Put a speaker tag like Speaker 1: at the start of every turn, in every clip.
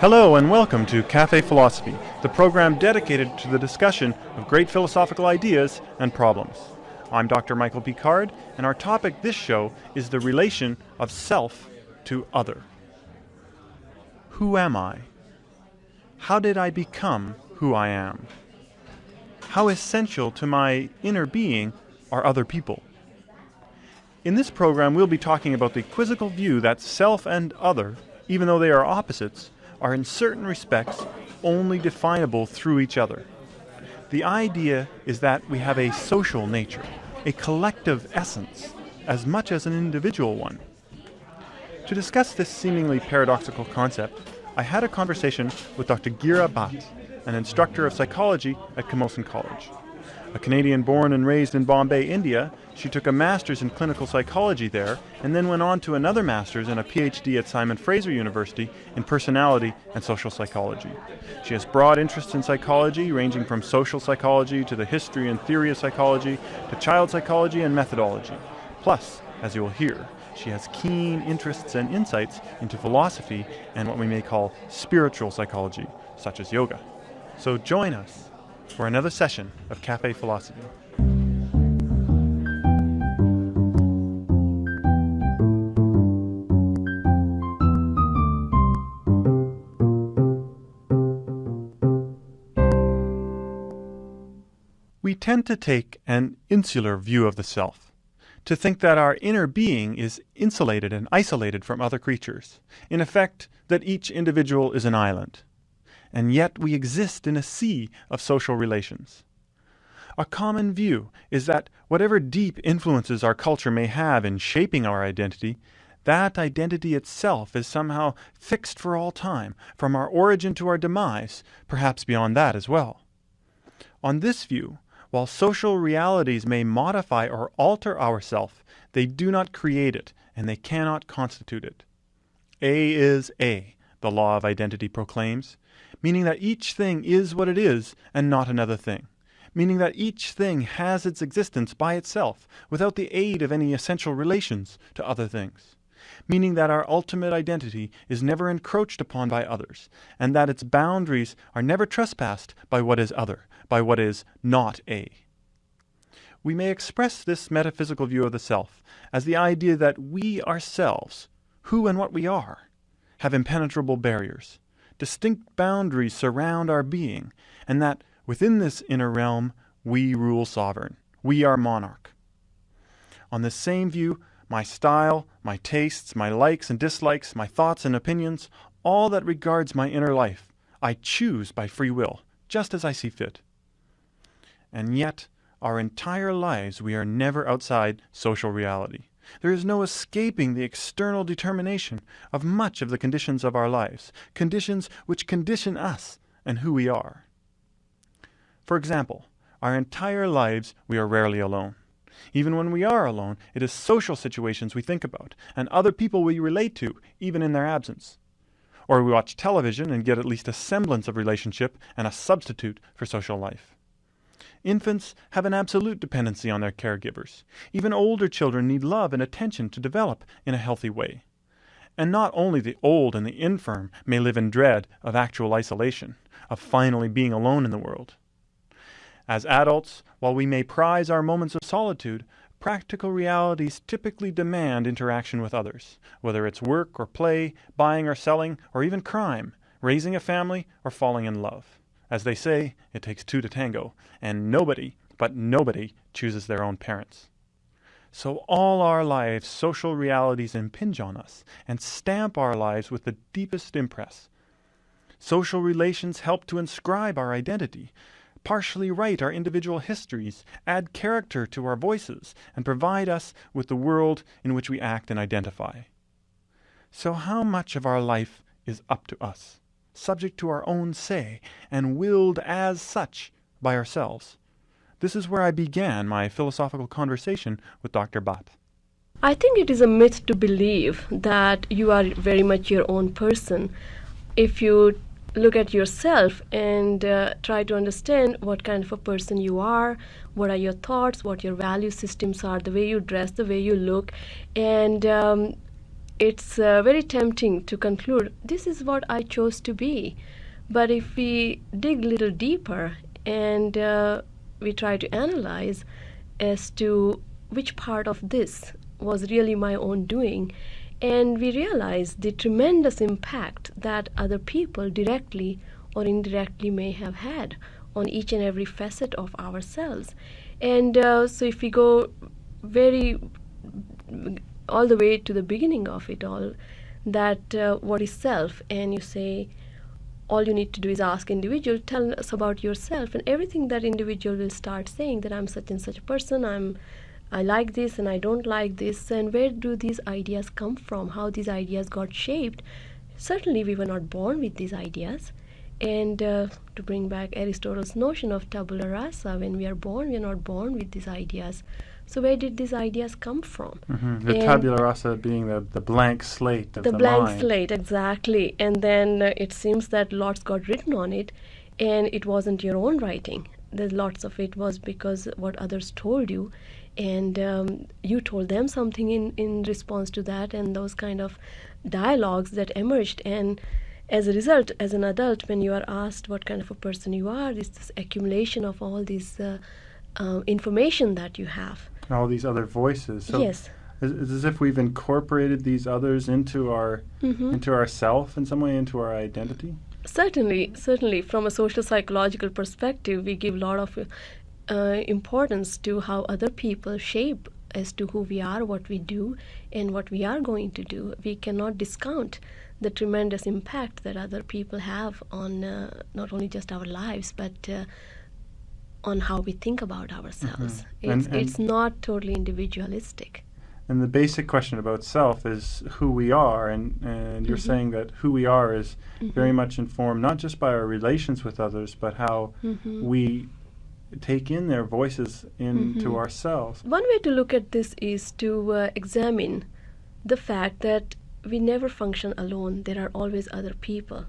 Speaker 1: Hello and welcome to Cafe Philosophy, the program dedicated to the discussion of great philosophical ideas and problems. I'm Dr. Michael Picard, and our topic this show is the relation of self to other. Who am I? How did I become who I am? How essential to my inner being are other people? In this program, we'll be talking about the quizzical view that self and other, even though they are opposites, are in certain respects only definable through each other. The idea is that we have a social nature, a collective essence, as much as an individual one. To discuss this seemingly paradoxical concept, I had a conversation with Dr. Gira Bhatt, an instructor of psychology at Camosun College. A Canadian born and raised in Bombay, India, she took a master's in clinical psychology there and then went on to another master's and a PhD at Simon Fraser University in personality and social psychology. She has broad interests in psychology, ranging from social psychology to the history and theory of psychology to child psychology and methodology. Plus, as you will hear, she has keen interests and insights into philosophy and what we may call spiritual psychology, such as yoga. So join us for another session of Cafe Philosophy. We tend to take an insular view of the self, to think that our inner being is insulated and isolated from other creatures, in effect, that each individual is an island and yet we exist in a sea of social relations. A common view is that whatever deep influences our culture may have in shaping our identity, that identity itself is somehow fixed for all time, from our origin to our demise, perhaps beyond that as well. On this view, while social realities may modify or alter ourself, they do not create it, and they cannot constitute it. A is A, the law of identity proclaims, meaning that each thing is what it is and not another thing, meaning that each thing has its existence by itself without the aid of any essential relations to other things, meaning that our ultimate identity is never encroached upon by others, and that its boundaries are never trespassed by what is other, by what is not A. We may express this metaphysical view of the self as the idea that we ourselves, who and what we are, have impenetrable barriers, distinct boundaries surround our being, and that within this inner realm we rule sovereign. We are monarch. On this same view, my style, my tastes, my likes and dislikes, my thoughts and opinions, all that regards my inner life, I choose by free will, just as I see fit. And yet, our entire lives we are never outside social reality. There is no escaping the external determination of much of the conditions of our lives, conditions which condition us and who we are. For example, our entire lives we are rarely alone. Even when we are alone, it is social situations we think about, and other people we relate to, even in their absence. Or we watch television and get at least a semblance of relationship and a substitute for social life. Infants have an absolute dependency on their caregivers. Even older children need love and attention to develop in a healthy way. And not only the old and the infirm may live in dread of actual isolation, of finally being alone in the world. As adults, while we may prize our moments of solitude, practical realities typically demand interaction with others, whether it's work or play, buying or selling, or even crime, raising a family, or falling in love. As they say, it takes two to tango, and nobody, but nobody, chooses their own parents. So all our lives, social realities impinge on us and stamp our lives with the deepest impress. Social relations help to inscribe our identity, partially write our individual histories, add character to our voices, and provide us with the world in which we act and identify. So how much of our life is up to us? Subject to our own say, and willed as such by ourselves. This is where I began my philosophical conversation with Dr. Bhatt.
Speaker 2: I think it is a myth to believe that you are very much your own person. If you look at yourself and uh, try to understand what kind of a person you are, what are your thoughts, what your value systems are, the way you dress, the way you look, and um, it's uh, very tempting to conclude this is what I chose to be. But if we dig a little deeper and uh, we try to analyze as to which part of this was really my own doing, and we realize the tremendous impact that other people directly or indirectly may have had on each and every facet of ourselves. And uh, so, if we go very all the way to the beginning of it all, that uh, what is self, and you say, all you need to do is ask individual tell us about yourself and everything that individual will start saying that i'm such and such a person i'm I like this and I don't like this, and where do these ideas come from? How these ideas got shaped? Certainly, we were not born with these ideas. And uh, to bring back Aristotle's notion of tabula rasa, when we are born, we are not born with these ideas. So where did these ideas come from?
Speaker 1: Mm-hmm. The and tabula rasa being the, the blank slate of
Speaker 2: the,
Speaker 1: the
Speaker 2: blank
Speaker 1: mind.
Speaker 2: slate, exactly. And then uh, it seems that lots got written on it, and it wasn't your own writing. There's lots of it was because what others told you, and um, you told them something in, in response to that and those kind of dialogues that emerged and as a result as an adult when you are asked what kind of a person you are it's this accumulation of all this uh, uh, information that you have
Speaker 1: all these other voices so
Speaker 2: yes
Speaker 1: it's as if we've incorporated these others into our mm-hmm. into ourself in some way into our identity
Speaker 2: certainly certainly from a social psychological perspective we give a lot of uh, importance to how other people shape as to who we are, what we do, and what we are going to do. We cannot discount the tremendous impact that other people have on uh, not only just our lives, but uh, on how we think about ourselves.
Speaker 1: Mm-hmm.
Speaker 2: It's,
Speaker 1: and, and
Speaker 2: it's not totally individualistic.
Speaker 1: And the basic question about self is who we are, and, and you're mm-hmm. saying that who we are is mm-hmm. very much informed not just by our relations with others, but how mm-hmm. we take in their voices into mm-hmm. ourselves.
Speaker 2: One way to look at this is to uh, examine the fact that we never function alone. There are always other people,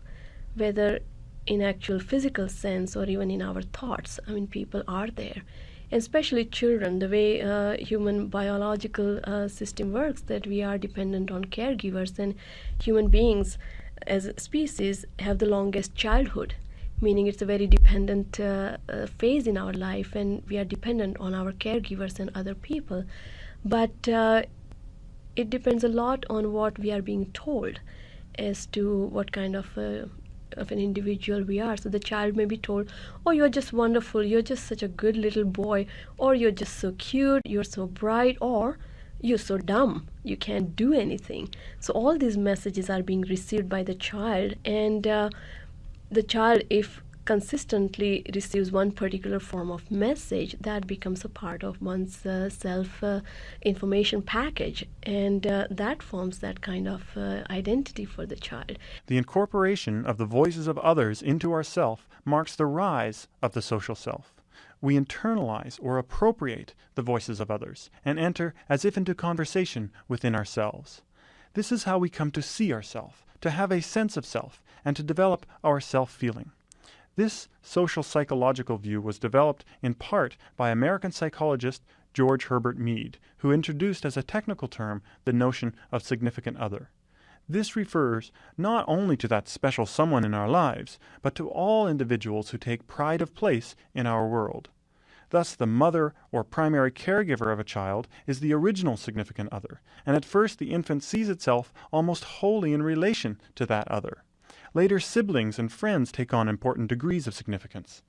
Speaker 2: whether in actual physical sense or even in our thoughts. I mean, people are there. Especially children, the way uh, human biological uh, system works, that we are dependent on caregivers, and human beings as a species have the longest childhood meaning it's a very dependent uh, uh, phase in our life and we are dependent on our caregivers and other people but uh, it depends a lot on what we are being told as to what kind of uh, of an individual we are. So the child may be told oh you're just wonderful. You're just such a good little boy. Or you're just so cute. You're so bright. Or you're so dumb. You can't do anything. So all these messages are being received by the child. And uh, the child, if consistently receives one particular form of message, that becomes a part of one's uh, self uh, information package, and uh, that forms that kind of uh, identity for the child.
Speaker 1: The incorporation of the voices of others into ourself marks the rise of the social self. We internalize or appropriate the voices of others and enter as if into conversation within ourselves. This is how we come to see ourselves to have a sense of self, and to develop our self feeling. This social psychological view was developed in part by American psychologist George Herbert Mead, who introduced as a technical term the notion of significant other. This refers not only to that special someone in our lives, but to all individuals who take pride of place in our world. Thus, the mother or primary caregiver of a child is the original significant other, and at first the infant sees itself almost wholly in relation to that other. Later, siblings and friends take on important degrees of significance.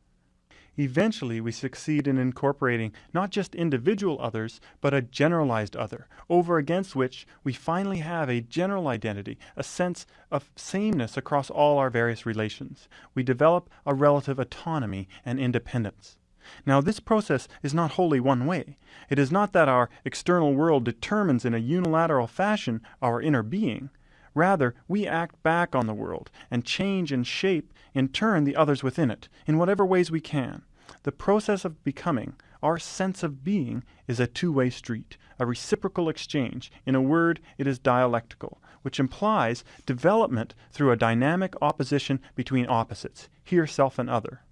Speaker 1: Eventually, we succeed in incorporating not just individual others, but a generalized other, over against which we finally have a general identity, a sense of sameness across all our various relations. We develop a relative autonomy and independence. Now, this process is not wholly one way. It is not that our external world determines in a unilateral fashion our inner being. Rather, we act back on the world and change and shape in turn the others within it, in whatever ways we can. The process of becoming, our sense of being is a two way street, a reciprocal exchange. In a word, it is dialectical, which implies development through a dynamic opposition between opposites, here self and other.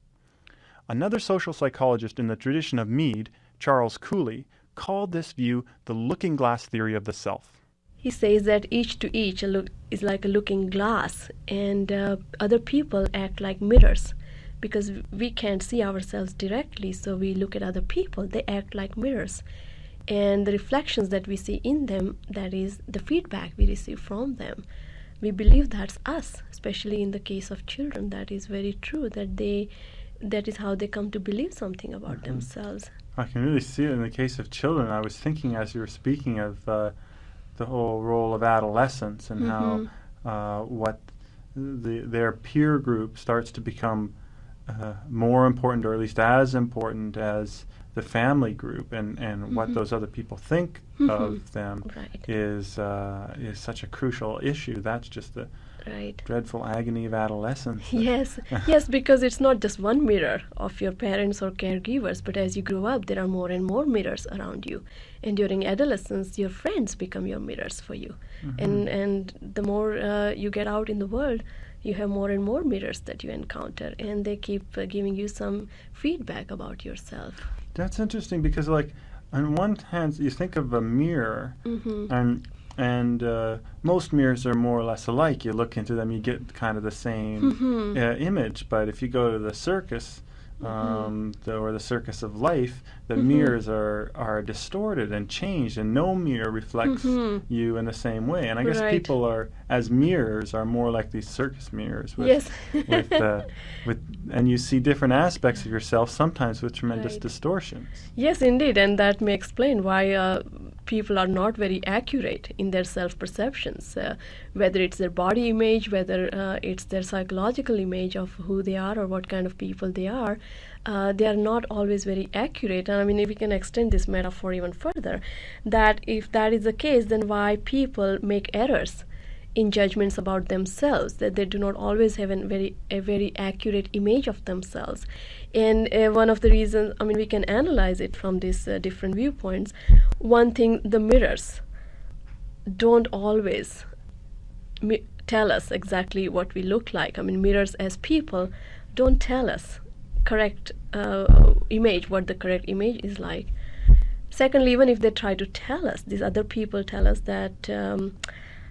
Speaker 1: Another social psychologist in the tradition of Mead, Charles Cooley, called this view the looking glass theory of the self.
Speaker 2: He says that each to each is like a looking glass, and uh, other people act like mirrors because we can't see ourselves directly, so we look at other people, they act like mirrors. And the reflections that we see in them, that is the feedback we receive from them, we believe that's us, especially in the case of children. That is very true, that they that is how they come to believe something about mm-hmm. themselves.
Speaker 1: I can really see it in the case of children. I was thinking as you were speaking of uh, the whole role of adolescence and mm-hmm. how uh, what the, their peer group starts to become uh, more important, or at least as important as the family group, and, and mm-hmm. what those other people think mm-hmm. of them
Speaker 2: right.
Speaker 1: is uh, is such a crucial issue. That's just the
Speaker 2: right.
Speaker 1: dreadful agony of adolescence.
Speaker 2: Yes, yes, because it's not just one mirror of your parents or caregivers, but as you grow up, there are more and more mirrors around you. And during adolescence, your friends become your mirrors for you. Mm-hmm. And and the more uh, you get out in the world, you have more and more mirrors that you encounter, and they keep uh, giving you some feedback about yourself.
Speaker 1: That's interesting because, like, on one hand, you think of a mirror, mm-hmm. and and uh, most mirrors are more or less alike. You look into them, you get kind of the same mm-hmm. uh, image. But if you go to the circus. Um, the, or the circus of life, the mm-hmm. mirrors are are distorted and changed, and no mirror reflects mm-hmm. you in the same way. And I guess
Speaker 2: right.
Speaker 1: people are, as mirrors, are more like these circus mirrors. With,
Speaker 2: yes.
Speaker 1: with, uh, with, and you see different aspects of yourself, sometimes with tremendous
Speaker 2: right.
Speaker 1: distortions.
Speaker 2: Yes, indeed, and that may explain why uh, people are not very accurate in their self perceptions, uh, whether it's their body image, whether uh, it's their psychological image of who they are or what kind of people they are. Uh, they are not always very accurate. And I mean, if we can extend this metaphor even further, that if that is the case, then why people make errors? in judgments about themselves that they do not always have a very a very accurate image of themselves and uh, one of the reasons i mean we can analyze it from these uh, different viewpoints. One thing the mirrors don't always mi- tell us exactly what we look like. I mean mirrors as people don't tell us correct uh, image what the correct image is like. Secondly even if they try to tell us these other people tell us that um,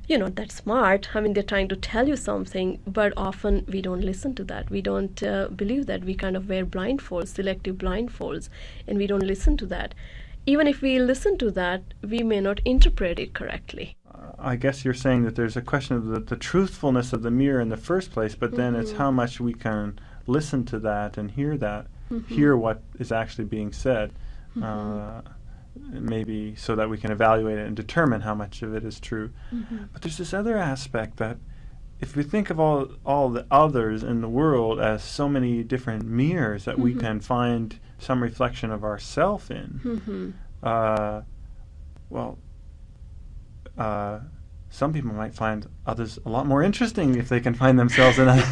Speaker 2: you're not that smart. I mean, they're trying to tell you something, but often we don't listen to that. We don't uh, believe that. We kind of wear blindfolds, selective blindfolds, and we don't listen to that. Even if we listen to that, we may not interpret it correctly.
Speaker 1: Uh, I guess you're saying that there's a question of the, the truthfulness of the mirror in the first place, but then mm-hmm. it's how much we can listen to that and hear that, mm-hmm. hear what is actually being said. Mm-hmm. Uh, maybe so that we can evaluate it and determine how much of it is true. Mm-hmm. But there's this other aspect that if we think of all all the others in the world as so many different mirrors that mm-hmm. we can find some reflection of ourself in, mm-hmm. uh, well, uh, some people might find others a lot more interesting if they can find themselves in.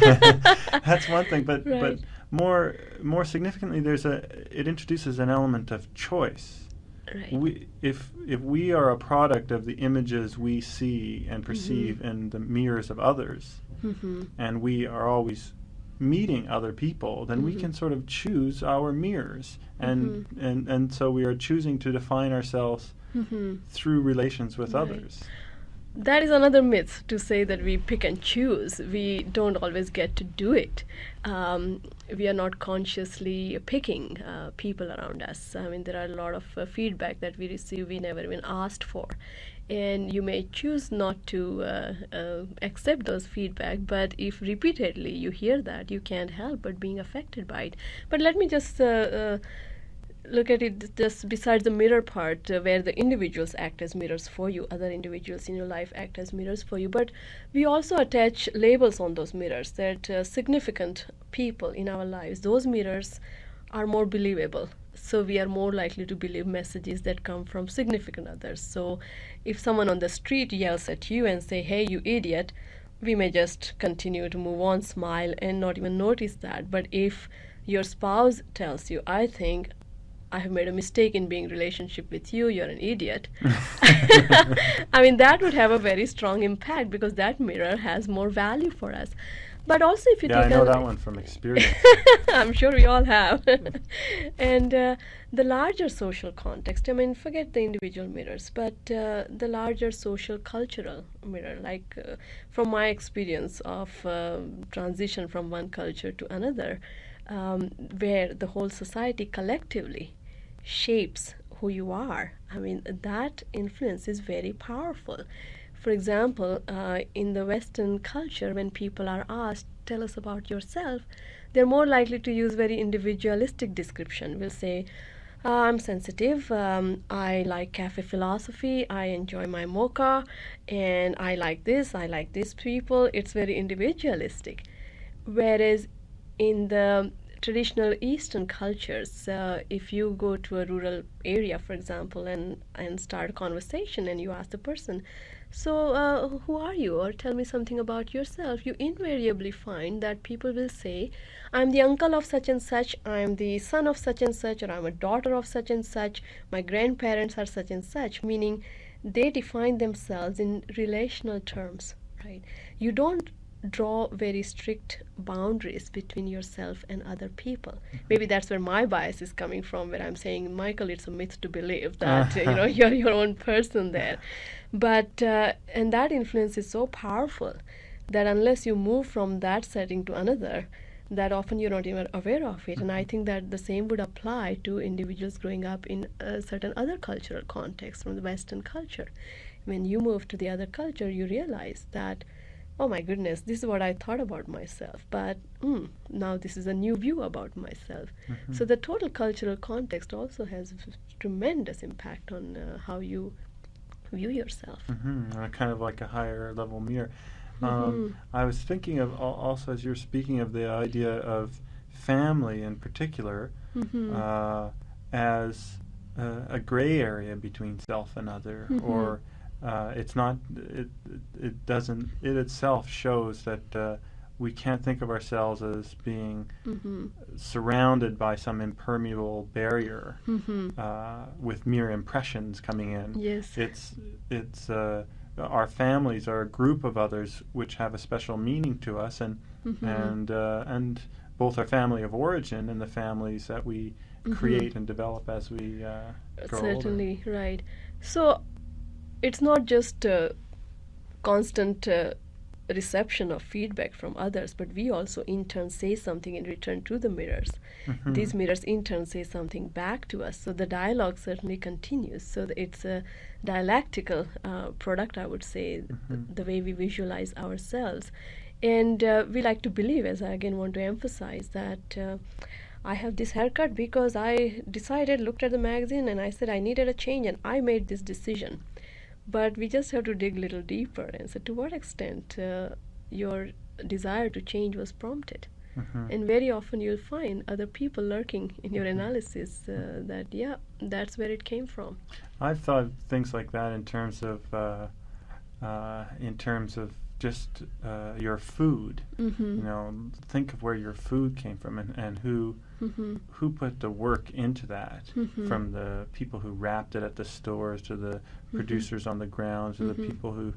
Speaker 1: That's one thing, but
Speaker 2: right.
Speaker 1: but more more significantly, there's a it introduces an element of choice.
Speaker 2: Right.
Speaker 1: We, if if we are a product of the images we see and perceive mm-hmm. in the mirrors of others, mm-hmm. and we are always meeting other people, then mm-hmm. we can sort of choose our mirrors, and mm-hmm. and and so we are choosing to define ourselves mm-hmm. through relations with right. others
Speaker 2: that is another myth to say that we pick and choose. We don't always get to do it. Um, we are not consciously picking uh, people around us. I mean, there are a lot of uh, feedback that we receive we never even asked for. And you may choose not to uh, uh accept those feedback, but if repeatedly you hear that, you can't help but being affected by it. But let me just uh, uh, look at it just besides the mirror part uh, where the individuals act as mirrors for you other individuals in your life act as mirrors for you. But we also attach labels on those mirrors that uh, significant people in our lives those mirrors are more believable. So we are more likely to believe messages that come from significant others. So if someone on the street yells at you and say hey you idiot we may just continue to move on smile and not even notice that. But if your spouse tells you i think I have made a mistake in being relationship with you. You're an idiot. I mean, that would have a very strong impact because that mirror has more value for us. But also, if you
Speaker 1: yeah,
Speaker 2: take
Speaker 1: I know that one from experience.
Speaker 2: I'm sure we all have. and uh, the larger social context, I mean, forget the individual mirrors, but uh, the larger social cultural mirror, like uh, from my experience of uh, transition from one culture to another, um, where the whole society collectively shapes who you are. I mean, that influence is very powerful. For example, uh, in the Western culture, when people are asked, tell us about yourself, they're more likely to use very individualistic description. We'll say, uh, I'm sensitive, um, I like cafe philosophy, I enjoy my mocha, and I like this, I like these people. It's very individualistic. Whereas in the traditional Eastern cultures, uh, if you go to a rural area, for example, and, and start a conversation and you ask the person, so, uh, who are you? Or tell me something about yourself. You invariably find that people will say, I'm the uncle of such and such, I'm the son of such and such, or I'm a daughter of such and such, my grandparents are such and such, meaning they define themselves in relational terms, right? You don't draw very strict boundaries between yourself and other people. Maybe that's where my bias is coming from, where I'm saying, Michael, it's a myth to believe that you know you're your own person there. But uh, and that influence is so powerful that unless you move from that setting to another, that often you're not even aware of it. And I think that the same would apply to individuals growing up in a certain other cultural context from the Western culture. When you move to the other culture, you realize that, oh my goodness, this is what I thought about myself, but mm, now this is a new view about myself. Mm-hmm. So the total cultural context also has tremendous impact on uh, how you view yourself.
Speaker 1: Mm-hmm. kind of like a higher level mirror. Um, mm-hmm. I was thinking of also as you're speaking of the idea of family in particular mm-hmm. uh, as a gray area between self and other, mm-hmm. or uh, it's not. It it doesn't. It itself shows that uh, we can't think of ourselves as being mm-hmm. surrounded by some impermeable barrier mm-hmm. uh, with mere impressions coming in.
Speaker 2: Yes,
Speaker 1: it's it's uh, our families are a group of others which have a special meaning to us, and mm-hmm. and uh, and both our family of origin and the families that we mm-hmm. create and develop as we uh, grow
Speaker 2: Certainly, older. right. So it's not just constant uh, reception of feedback from others, but we also in turn say something in return to the mirrors. Mm-hmm. These mirrors in turn say something back to us. So the dialogue certainly continues. So it's a dialectical uh, product, I would say, mm-hmm. the way we visualize ourselves. And uh, we like to believe, as I again want to emphasize, that. Uh, I have this haircut because I decided, looked at the magazine, and I said I needed a change, and I made this decision. But we just have to dig a little deeper and say to what extent uh, your desire to change was prompted. Mm-hmm. And very often you'll find other people lurking in your mm-hmm. analysis uh, that, yeah, that's where it came from.
Speaker 1: I've thought things like that in terms of, uh, uh in terms of just uh, your food. Mm-hmm. You know, think of where your food came from and, and who mm-hmm. who put the work into that. Mm-hmm. From the people who wrapped it at the stores to the mm-hmm. producers on the ground to the mm-hmm. people who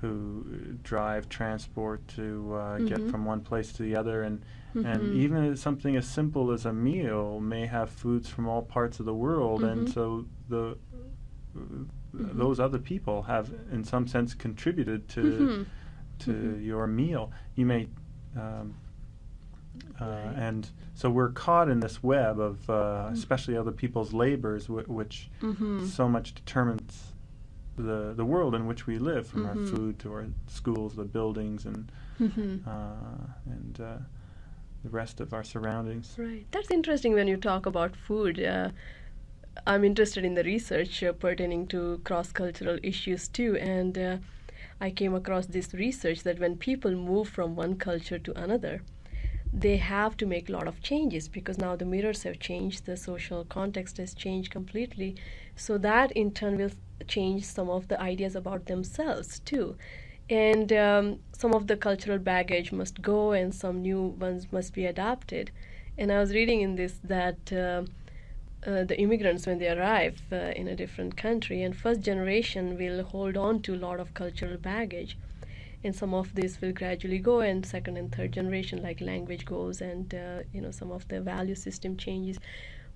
Speaker 1: who drive transport to uh, get mm-hmm. from one place to the other and and even something as simple as a meal may have foods from all parts of the world and so the those other people have in some sense contributed to to your meal. You may, um, uh, right. and so we're caught in this web of, uh, mm-hmm. especially other people's labors, w- which mm-hmm. so much determines the the world in which we live, from our mm-hmm. food to our schools, the buildings, and mm-hmm. uh, and uh, the rest of our surroundings.
Speaker 2: Right. That's interesting when you talk about food. Uh, I'm interested in the research uh, pertaining to cross cultural issues too, and I came across this research that when people move from one culture to another, they have to make a lot of changes because now the mirrors have changed, the social context has changed completely. So that in turn will change some of the ideas about themselves too. And um, some of the cultural baggage must go and some new ones must be adopted. And I was reading in this that uh, uh, the immigrants when they arrive uh, in a different country and first generation will hold on to a lot of cultural baggage and some of this will gradually go and second and third generation like language goes and uh, you know some of the value system changes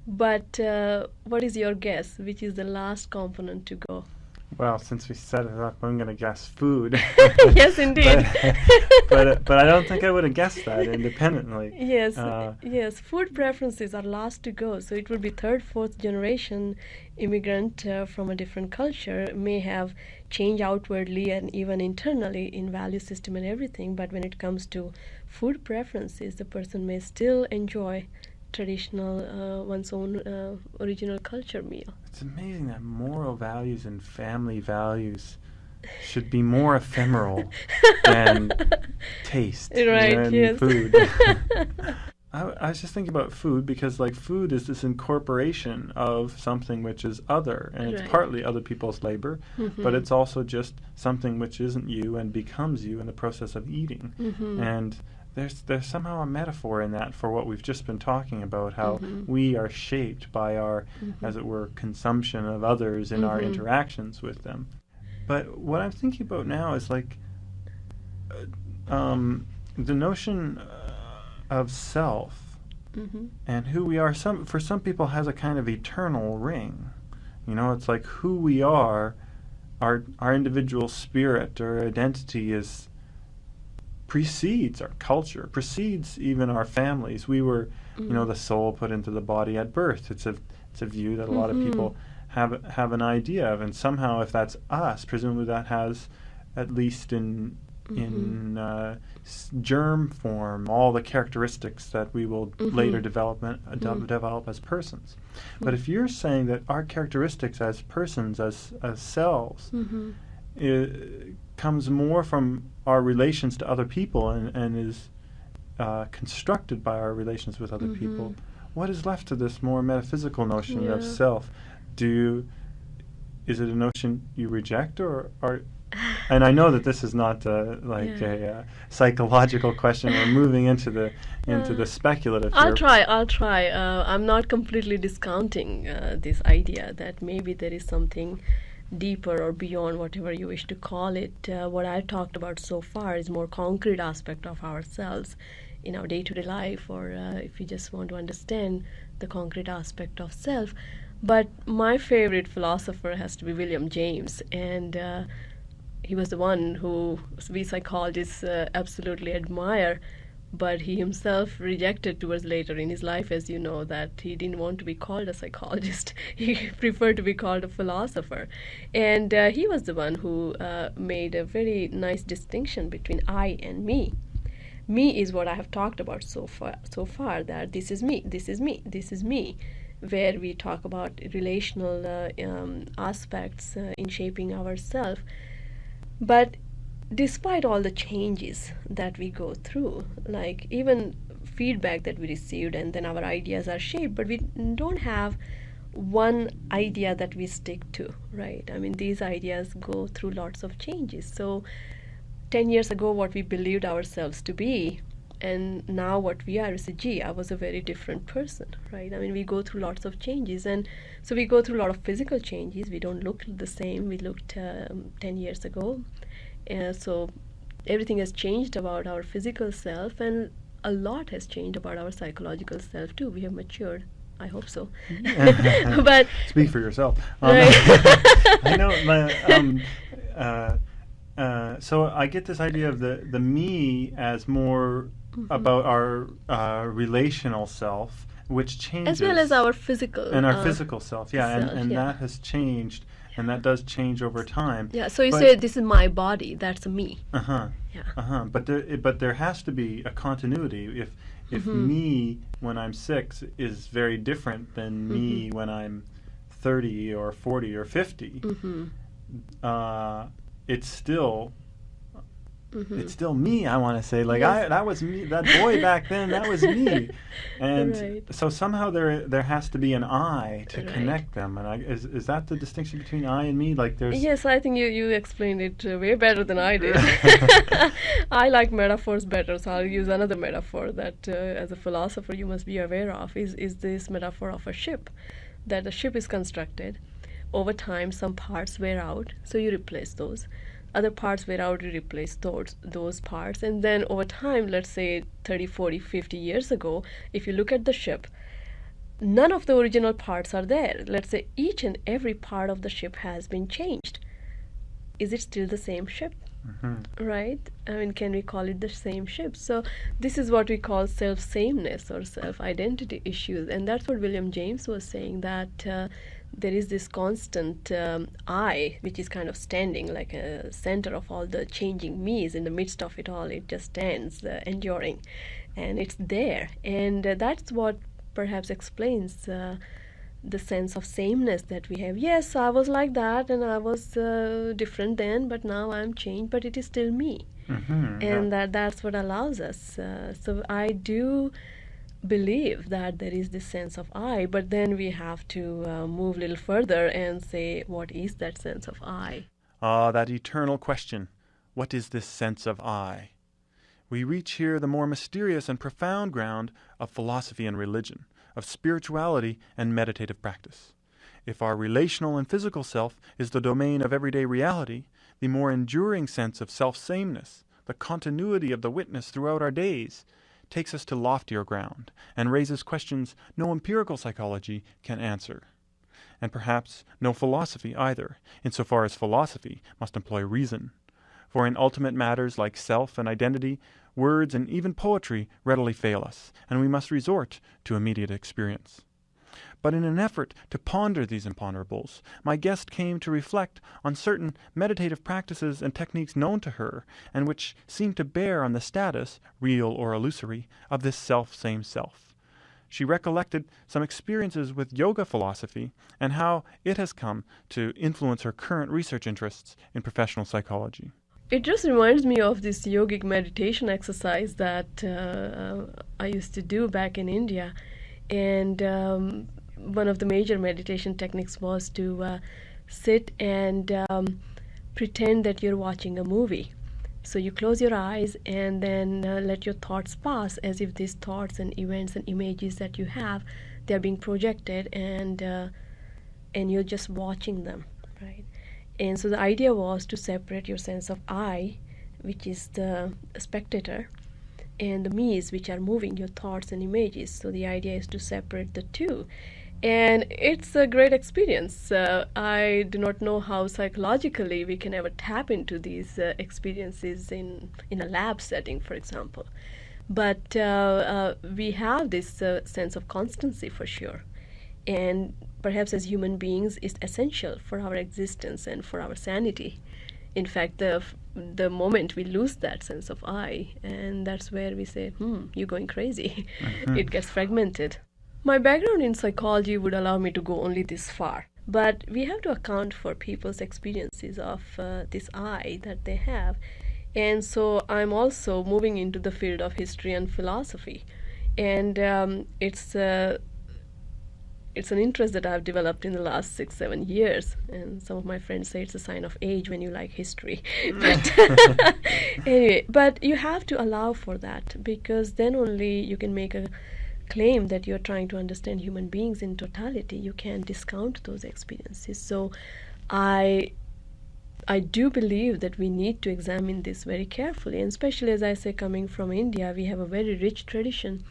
Speaker 2: but uh, what is your guess which is the last component to go
Speaker 1: well, since we set it up, I'm going to guess food.
Speaker 2: yes, indeed.
Speaker 1: but, but, but I don't think I would have guessed that independently.
Speaker 2: Yes, uh, yes. Food preferences are last to go, so it would be third, fourth generation immigrant uh, from a different culture may have changed outwardly and even internally in value system and everything. But when it comes to food preferences, the person may still enjoy traditional uh, one's own uh, original culture meal.
Speaker 1: It's amazing that moral values and family values should be more ephemeral than taste
Speaker 2: right,
Speaker 1: and
Speaker 2: yes.
Speaker 1: food. I, I, was just thinking about food because like food is this incorporation of something which is other and it's partly other people's labor
Speaker 2: mm-hmm.
Speaker 1: but it's also just something which isn't you and becomes you in the process of eating
Speaker 2: mm-hmm.
Speaker 1: and there's there's somehow a metaphor in that for what we've just been talking about how
Speaker 2: Mhm.
Speaker 1: we are shaped by our
Speaker 2: Mhm.
Speaker 1: as it were consumption of others in our
Speaker 2: Mhm.
Speaker 1: interactions with them but what i'm thinking about now is like uh, um, the notion of self
Speaker 2: Mm-hmm.
Speaker 1: and who we are some for some people has a kind of eternal ring you know it's like who we are our our individual spirit or identity is precedes our culture precedes even our families we were you know
Speaker 2: Mhm.
Speaker 1: the soul put into the body at birth it's a it's a view that a lot of
Speaker 2: Mhm.
Speaker 1: people have have an idea of and somehow if that's us presumably that has at least in in uh, germ form all the characteristics that we will later
Speaker 2: Mhm.
Speaker 1: develop uh, de-
Speaker 2: Mm.
Speaker 1: develop as persons but if you're saying that our characteristics as persons as as selves
Speaker 2: Mm-hmm.
Speaker 1: comes more from our relations to other people and, and is uh, constructed by our relations with other people. What is left of this more metaphysical notion of self? Do you, is it a notion you reject or are and I know that this is not uh, like
Speaker 2: Yeah.
Speaker 1: a uh, psychological question. We're moving into the into
Speaker 2: Uh,
Speaker 1: the speculative.
Speaker 2: I'll
Speaker 1: here.
Speaker 2: try. I'll try. Uh, I'm not completely discounting uh, this idea that maybe there is something deeper or beyond whatever you wish to call it. Uh, what I've talked about so far is more concrete aspect of ourselves in our day-to-day life, or uh, if you just want to understand the concrete aspect of self. But my favorite philosopher has to be William James, and uh, he was the one who we psychologists uh, absolutely admire but he himself rejected towards later in his life as you know that he didn't want to be called a psychologist. He preferred to be called a philosopher. And uh, he was the one who uh, made a very nice distinction between i and me. Me is what i have talked about so far so far that this is me this is me this is me where we talk about relational uh, um, aspects uh, in shaping ourselves but despite all the changes that we go through like even feedback that we received and then our ideas are shaped but we don't have one idea that we stick to right? I mean these ideas go through lots of changes. So 10 years ago what we believed ourselves to be and now what we are is a gee was a very different person right? I mean we go through lots of changes and so we go through a lot of physical changes. We don't look the same. We looked um, 10 years ago. Uh, so everything has changed about our physical self and a lot has changed about our psychological self too. We have matured. I hope so. But
Speaker 1: Speak for yourself. Um,
Speaker 2: Right.
Speaker 1: I know. My, um, uh, uh, so I get this idea of the the me as more
Speaker 2: Mhm.
Speaker 1: about our uh, relational self, which changes
Speaker 2: as well as our physical
Speaker 1: and our
Speaker 2: uh,
Speaker 1: physical self. Yeah, and,
Speaker 2: self,
Speaker 1: and
Speaker 2: yeah.
Speaker 1: that has changed, and that does change over time.
Speaker 2: yeah so you
Speaker 1: But-
Speaker 2: say this is my body that's me
Speaker 1: Uh huh.
Speaker 2: yeah
Speaker 1: Uh huh. But there, i- but there has to be a continuity. If if
Speaker 2: Mhm.
Speaker 1: me when I'm six is very different than me
Speaker 2: Mhm.
Speaker 1: when I'm thirty or forty or 50
Speaker 2: mm-hmm.
Speaker 1: uh, it's still
Speaker 2: Mm-hmm.
Speaker 1: it's still me. I want to say like
Speaker 2: Yes.
Speaker 1: I that was me. That boy back then. That was me. And
Speaker 2: Right.
Speaker 1: so somehow there there has to be an I to
Speaker 2: Right.
Speaker 1: connect them. And I, is is that the distinction between I and me? Like there's
Speaker 2: Yes, I think you, you explained it uh, way better than I did. I like metaphors better, so I'll use another metaphor that, uh, as a philosopher, you must be aware of. Is is this metaphor of a ship? that the ship is constructed. Over time, some parts wear out, so you replace those. Other parts wear out, you replace those, those parts. And then over time, let's say 30, 40, 50 years ago, if you look at the ship, none of the original parts are there. Let's say each and every part of the ship has been changed. Is it still the same ship? Mm-hmm. Right? I mean, can we call it the same ship? So, this is what we call self sameness or self identity issues. And that's what William James was saying that uh, there is this constant um, I, which is kind of standing like a center of all the changing me's in the midst of it all. It just stands, uh, enduring. And it's there. And uh, that's what perhaps explains uh, the sense of sameness that we have. Yes, I was like that and I was uh, different then, but now I'm changed, but it is still me. Mm-hmm, and yeah. that that's what allows us. Uh, so I do believe that there is this sense of I, but then we have to uh, move a little further and say, what is that sense of I?
Speaker 1: Ah, that eternal question. What is this sense of I? We reach here the more mysterious and profound ground of philosophy and religion of spirituality and meditative practice. If our relational and physical self is the domain of everyday reality, the more enduring sense of self sameness, the continuity of the witness throughout our days, takes us to loftier ground and raises questions no empirical psychology can answer. And perhaps no philosophy either, insofar as philosophy must employ reason. For in ultimate matters like self and identity, words, and even poetry readily fail us, and we must resort to immediate experience. But in an effort to ponder these imponderables, my guest came to reflect on certain meditative practices and techniques known to her, and which seem to bear on the status, real or illusory, of this self same self. She recollected some experiences with yoga philosophy and how it has come to influence her current research interests in professional psychology
Speaker 2: it just reminds me of this yogic meditation exercise that uh, I used to do back in India. And um, one of the major meditation techniques was to uh, sit and um, pretend that you're watching a movie. So you close your eyes and then uh, let your thoughts pass as if these thoughts and events and images that you have, they're being projected and uh, and you're just watching them, right? And so the idea was to separate your sense of I, which is the spectator, and the me's, which are moving your thoughts and images. So the idea is to separate the two. And it's a great experience. Uh, I do not know how psychologically we can ever tap into these uh, experiences in, in a lab setting, for example. But uh, uh we have this uh, sense of constancy for sure. And perhaps as human beings is essential for our existence and for our sanity. In fact, the the moment we lose that sense of I, and that's where we say, "Hmm, you're going crazy." Mm-hmm. it gets fragmented. My background in psychology would allow me to go only this far, but we have to account for people's experiences of uh, this I that they have, and so I'm also moving into the field of history and philosophy, and um, it's. Uh, it's an interest that I've developed in the last six, seven years. And some of my friends say it's a sign of age when you like history. but anyway, but you have to allow for that because then only you can make a claim that you're trying to understand human beings in totality. You can't discount those experiences. So I I do believe that we need to examine this very carefully, and especially as I say, coming from India, we have a very rich tradition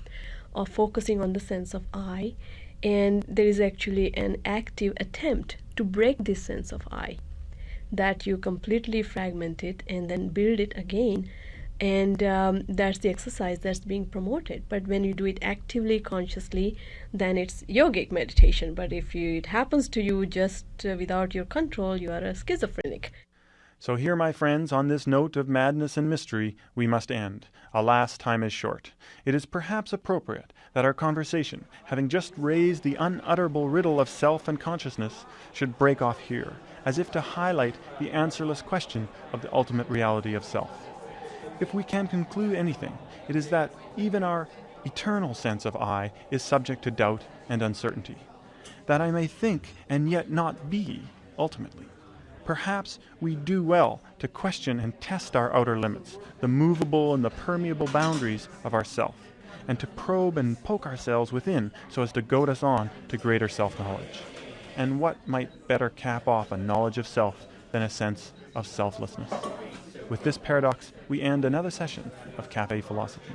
Speaker 2: of focusing on the sense of I and there is actually an active attempt to break this sense of I that you completely fragment it and then build it again and um, that's the exercise that's being promoted. But when you do it actively consciously then it's yogic meditation. But if you, it happens to you just uh, without your control you are a schizophrenic
Speaker 1: so here, my friends, on this note of madness and mystery, we must end. Alas, time is short. It is perhaps appropriate that our conversation, having just raised the unutterable riddle of self and consciousness, should break off here, as if to highlight the answerless question of the ultimate reality of self. If we can conclude anything, it is that even our eternal sense of I is subject to doubt and uncertainty. That I may think and yet not be, ultimately. Perhaps we do well to question and test our outer limits, the movable and the permeable boundaries of ourself, and to probe and poke ourselves within so as to goad us on to greater self knowledge. And what might better cap off a knowledge of self than a sense of selflessness? With this paradox, we end another session of Cafe Philosophy.